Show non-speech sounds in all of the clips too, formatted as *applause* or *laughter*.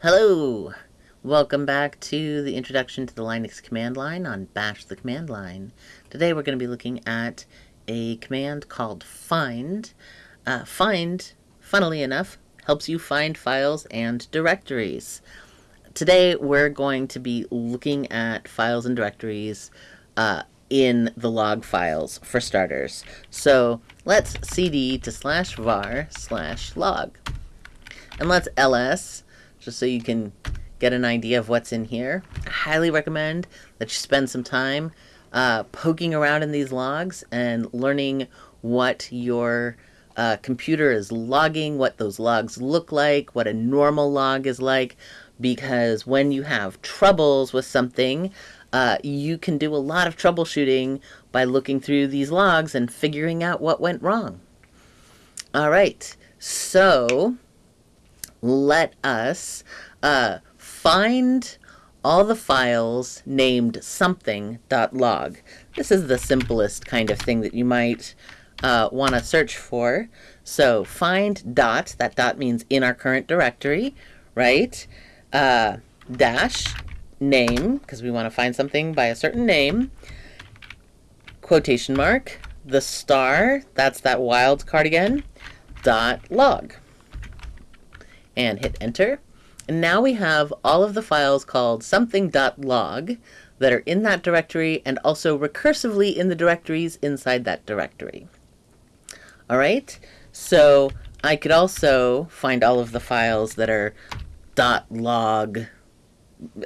Hello! Welcome back to the introduction to the Linux command line on Bash the command line. Today we're going to be looking at a command called find. Uh, find, funnily enough, helps you find files and directories. Today we're going to be looking at files and directories uh, in the log files for starters. So let's cd to slash var slash log. And let's ls just so you can get an idea of what's in here. I highly recommend that you spend some time uh, poking around in these logs and learning what your uh, computer is logging, what those logs look like, what a normal log is like, because when you have troubles with something, uh, you can do a lot of troubleshooting by looking through these logs and figuring out what went wrong. All right, so let us uh, find all the files named something.log. This is the simplest kind of thing that you might uh, want to search for. So find dot, that dot means in our current directory, right? Uh, dash name, because we want to find something by a certain name, quotation mark, the star, that's that wildcard again, dot log and hit enter. And now we have all of the files called something.log that are in that directory and also recursively in the directories inside that directory. All right, so I could also find all of the files that are dot .log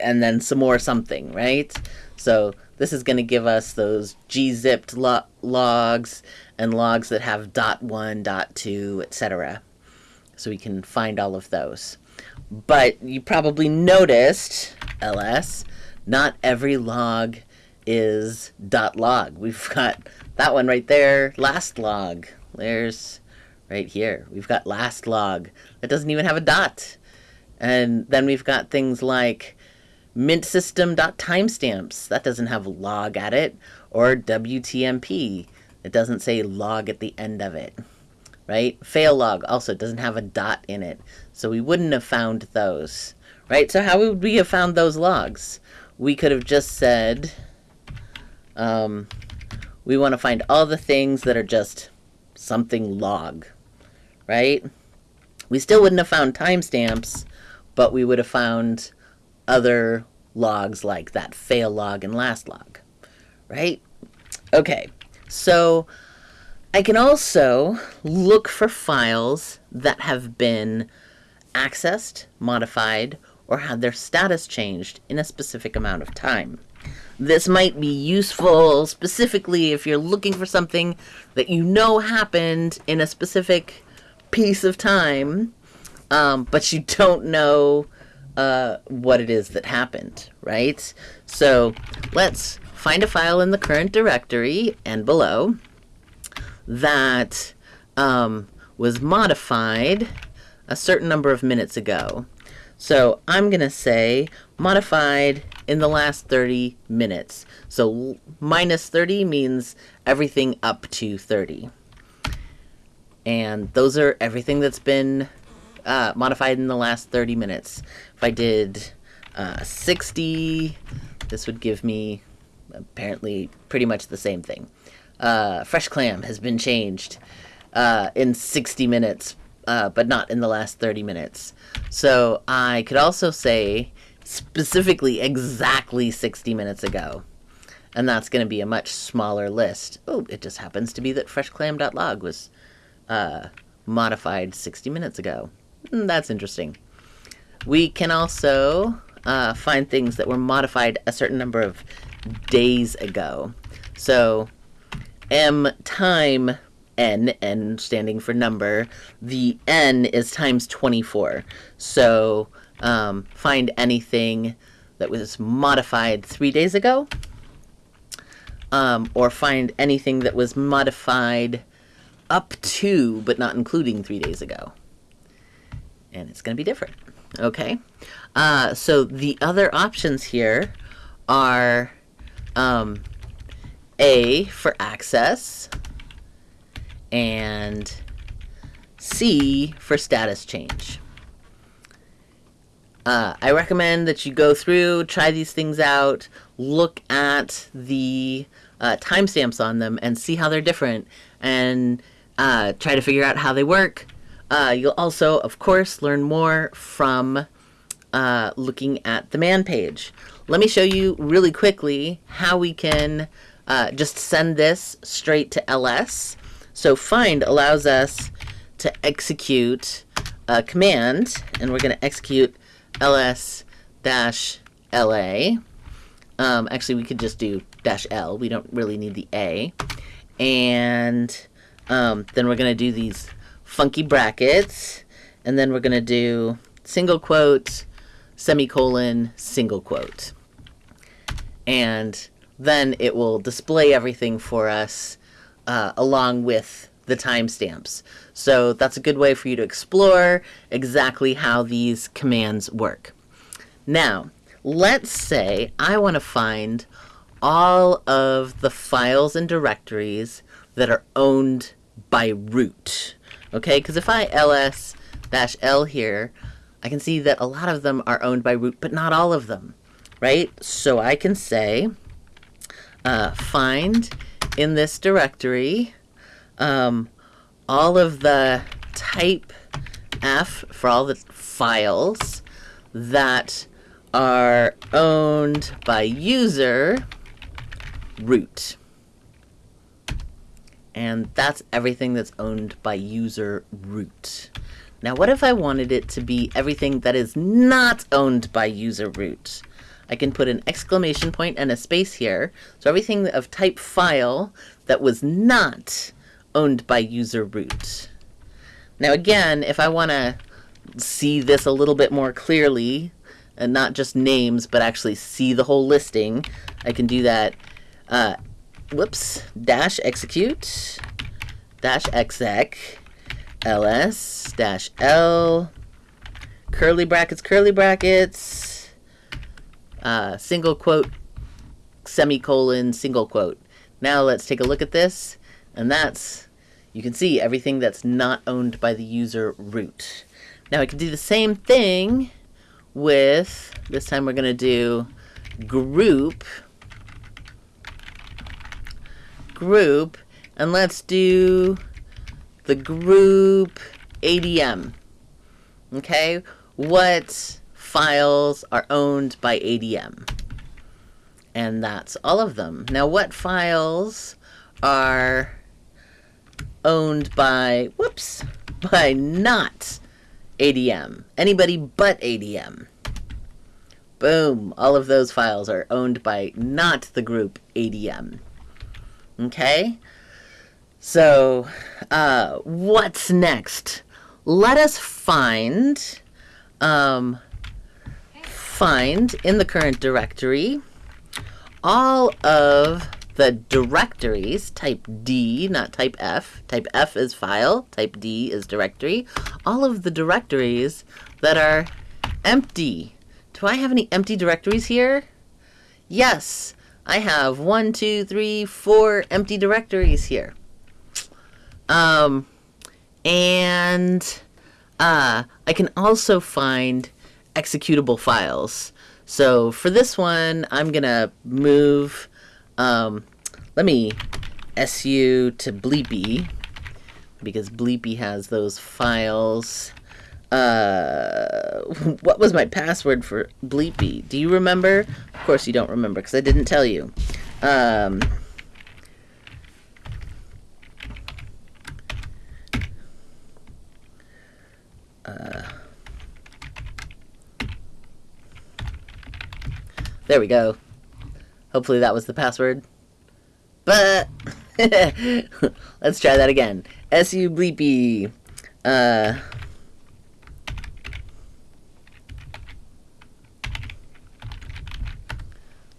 and then some more something, right? So this is going to give us those gzipped lo logs and logs that have dot one, .1, .2, etc so we can find all of those. But you probably noticed, ls, not every log is dot .log. We've got that one right there, last log. There's right here. We've got last log. That doesn't even have a dot. And then we've got things like mintsystem.timestamps. That doesn't have log at it. Or WTMP. It doesn't say log at the end of it right? Fail log also doesn't have a dot in it, so we wouldn't have found those, right? So how would we have found those logs? We could have just said, um, we want to find all the things that are just something log, right? We still wouldn't have found timestamps, but we would have found other logs like that fail log and last log, right? Okay, so I can also look for files that have been accessed, modified, or had their status changed in a specific amount of time. This might be useful specifically if you're looking for something that you know happened in a specific piece of time, um, but you don't know uh, what it is that happened, right? So let's find a file in the current directory and below that um, was modified a certain number of minutes ago. So I'm going to say modified in the last 30 minutes. So minus 30 means everything up to 30. And those are everything that's been uh, modified in the last 30 minutes. If I did uh, 60, this would give me apparently pretty much the same thing uh, Fresh Clam has been changed uh, in 60 minutes, uh, but not in the last 30 minutes. So I could also say specifically exactly 60 minutes ago. And that's going to be a much smaller list. Oh, it just happens to be that freshclam.log was uh, modified 60 minutes ago. Mm, that's interesting. We can also uh, find things that were modified a certain number of days ago. So m time n, n standing for number, the n is times 24. So um, find anything that was modified three days ago, um, or find anything that was modified up to, but not including three days ago. And it's going to be different. Okay? Uh, so the other options here are um, a for access, and C for status change. Uh, I recommend that you go through, try these things out, look at the uh, timestamps on them, and see how they're different, and uh, try to figure out how they work. Uh, you'll also, of course, learn more from uh, looking at the man page. Let me show you really quickly how we can uh, just send this straight to ls. So find allows us to execute a command, and we're going to execute ls dash la. Um, actually, we could just do dash l. We don't really need the a. And um, then we're going to do these funky brackets, and then we're going to do single quote, semicolon, single quote. And then it will display everything for us uh, along with the timestamps. So that's a good way for you to explore exactly how these commands work. Now, let's say I want to find all of the files and directories that are owned by root. Okay, because if I ls-l here, I can see that a lot of them are owned by root, but not all of them, right? So I can say uh, find in this directory um, all of the type F for all the files that are owned by user root. And that's everything that's owned by user root. Now, what if I wanted it to be everything that is not owned by user root? I can put an exclamation point and a space here. So everything of type file that was not owned by user root. Now again, if I want to see this a little bit more clearly, and not just names, but actually see the whole listing, I can do that, uh, whoops, dash execute, dash exec, ls, dash l, curly brackets, curly brackets, uh, single quote, semicolon, single quote. Now let's take a look at this, and that's, you can see everything that's not owned by the user root. Now I can do the same thing with, this time we're going to do group, group, and let's do the group ADM. Okay, what files are owned by ADM. And that's all of them. Now, what files are owned by, whoops, by not ADM? Anybody but ADM. Boom, all of those files are owned by not the group ADM. Okay? So, uh, what's next? Let us find um, find in the current directory all of the directories, type D, not type F. Type F is file, type D is directory. All of the directories that are empty. Do I have any empty directories here? Yes, I have one, two, three, four empty directories here. Um, and uh, I can also find executable files. So for this one, I'm going to move, um, let me su to bleepy, because bleepy has those files. Uh, *laughs* what was my password for bleepy? Do you remember? Of course you don't remember, because I didn't tell you. Um, uh, There we go. Hopefully that was the password. But *laughs* let's try that again. SU bleepy. Uh,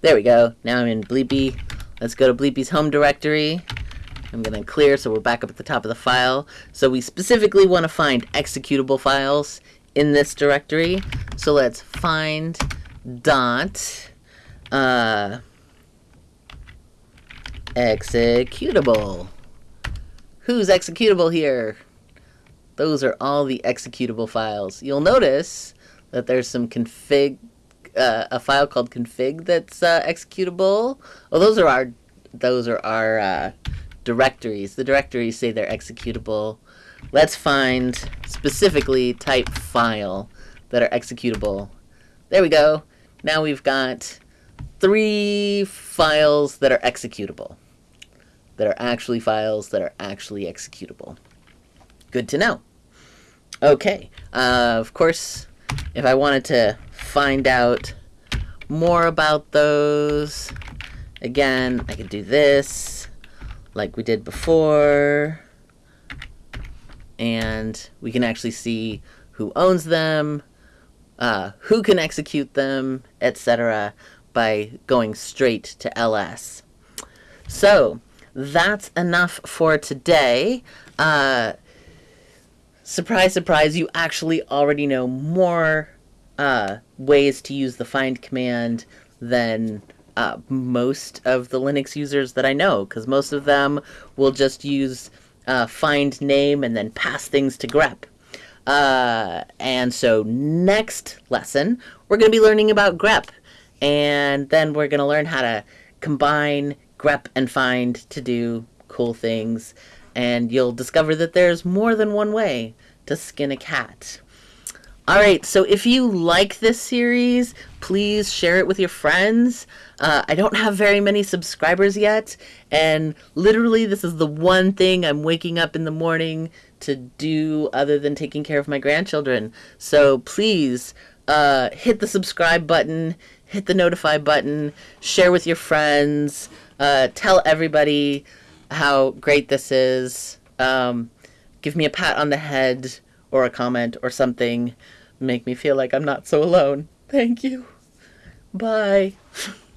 there we go. Now I'm in bleepy. Let's go to bleepy's home directory. I'm going to clear so we're back up at the top of the file. So we specifically want to find executable files in this directory. So let's find dot uh, executable. Who's executable here? Those are all the executable files. You'll notice that there's some config, uh, a file called config that's uh, executable. Oh, those are our, those are our uh, directories. The directories say they're executable. Let's find specifically type file that are executable. There we go. Now we've got three files that are executable. That are actually files that are actually executable. Good to know. Okay, uh, of course, if I wanted to find out more about those, again, I could do this like we did before. And we can actually see who owns them, uh, who can execute them, etc. by going straight to ls. So that's enough for today. Uh, surprise, surprise, you actually already know more uh, ways to use the find command than uh, most of the Linux users that I know, because most of them will just use uh, find name and then pass things to grep. Uh, and so next lesson, we're going to be learning about grep. And then we're going to learn how to combine grep and find to do cool things. And you'll discover that there's more than one way to skin a cat. All right, so if you like this series, please share it with your friends. Uh, I don't have very many subscribers yet, and literally, this is the one thing I'm waking up in the morning to do other than taking care of my grandchildren. So please uh, hit the subscribe button, hit the notify button, share with your friends, uh, tell everybody how great this is. Um, give me a pat on the head or a comment or something make me feel like I'm not so alone. Thank you. Bye. *laughs*